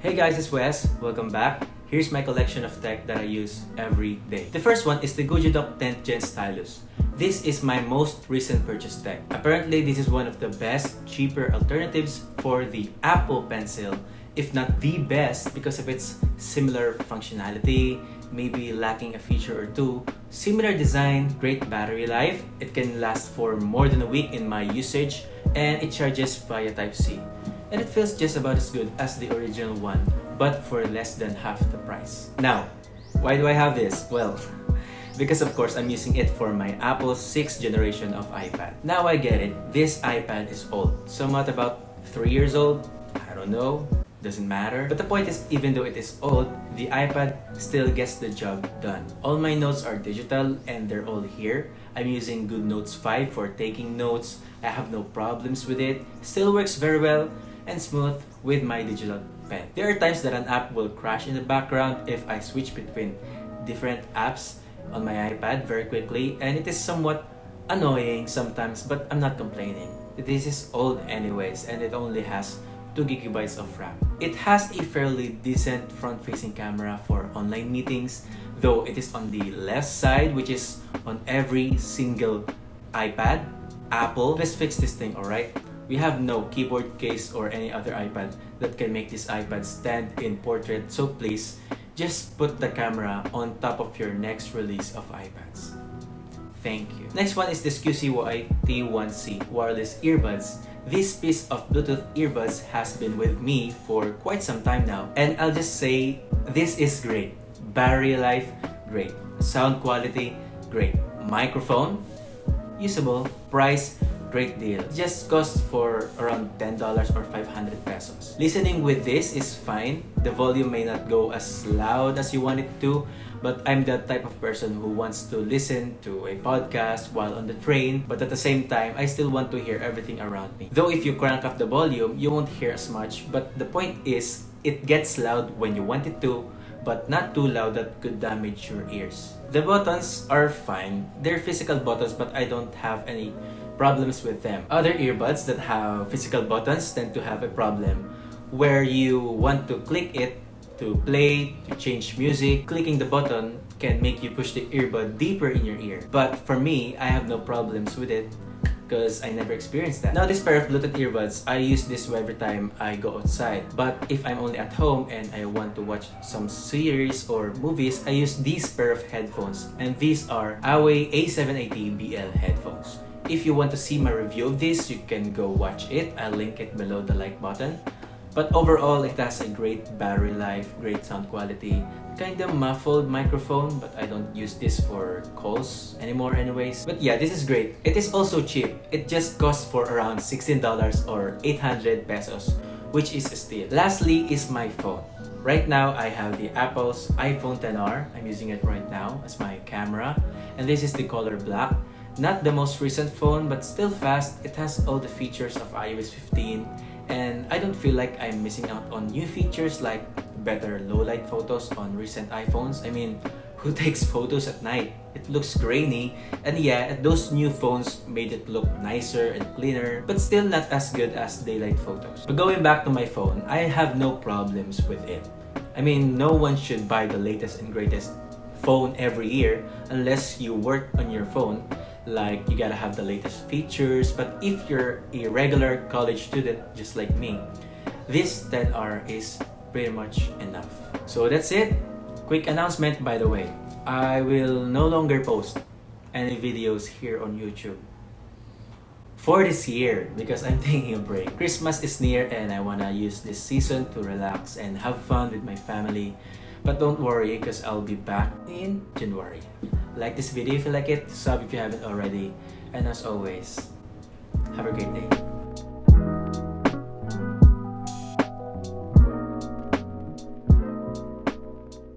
Hey guys, it's Wes. Welcome back. Here's my collection of tech that I use every day. The first one is the Dock 10th Gen Stylus. This is my most recent purchase tech. Apparently, this is one of the best, cheaper alternatives for the Apple Pencil, if not the best because of its similar functionality, maybe lacking a feature or two. Similar design, great battery life, it can last for more than a week in my usage, and it charges via Type-C and it feels just about as good as the original one, but for less than half the price. Now, why do I have this? Well, because of course I'm using it for my Apple 6th generation of iPad. Now I get it, this iPad is old. Somewhat about 3 years old, I don't know, doesn't matter. But the point is, even though it is old, the iPad still gets the job done. All my notes are digital and they're all here. I'm using GoodNotes 5 for taking notes. I have no problems with it. Still works very well and smooth with my digital pen. There are times that an app will crash in the background if I switch between different apps on my iPad very quickly and it is somewhat annoying sometimes but I'm not complaining. This is old anyways and it only has 2 gigabytes of RAM. It has a fairly decent front-facing camera for online meetings though it is on the left side which is on every single iPad. Apple, let's fix this thing alright? We have no keyboard case or any other iPad that can make this iPad stand in portrait so please just put the camera on top of your next release of iPads. Thank you. Next one is this QCY T1C wireless earbuds. This piece of Bluetooth earbuds has been with me for quite some time now and I'll just say this is great. Battery life, great. Sound quality, great. Microphone, usable. Price, great deal. Just costs for around $10 or 500 pesos. Listening with this is fine. The volume may not go as loud as you want it to, but I'm that type of person who wants to listen to a podcast while on the train, but at the same time, I still want to hear everything around me. Though if you crank up the volume, you won't hear as much, but the point is, it gets loud when you want it to, but not too loud that could damage your ears. The buttons are fine. They're physical buttons, but I don't have any problems with them. Other earbuds that have physical buttons tend to have a problem where you want to click it to play, to change music. Clicking the button can make you push the earbud deeper in your ear. But for me, I have no problems with it because I never experienced that. Now this pair of Bluetooth earbuds, I use this every time I go outside. But if I'm only at home and I want to watch some series or movies, I use these pair of headphones. And these are Huawei A780BL headphones. If you want to see my review of this, you can go watch it. I'll link it below the like button. But overall, it has a great battery life, great sound quality, kind of muffled microphone, but I don't use this for calls anymore anyways. But yeah, this is great. It is also cheap. It just costs for around $16 or 800 pesos, which is a steal. Lastly is my phone. Right now, I have the Apple's iPhone XR. I'm using it right now as my camera. And this is the color black. Not the most recent phone, but still fast. It has all the features of iOS 15 and I don't feel like I'm missing out on new features like better low-light photos on recent iPhones. I mean, who takes photos at night? It looks grainy and yeah, those new phones made it look nicer and cleaner but still not as good as daylight photos. But going back to my phone, I have no problems with it. I mean, no one should buy the latest and greatest phone every year unless you work on your phone like you gotta have the latest features but if you're a regular college student just like me this XR is pretty much enough so that's it quick announcement by the way I will no longer post any videos here on YouTube for this year because I'm taking a break. Christmas is near and I wanna use this season to relax and have fun with my family. But don't worry because I'll be back in January. Like this video if you like it, sub if you haven't already, and as always, have a great day.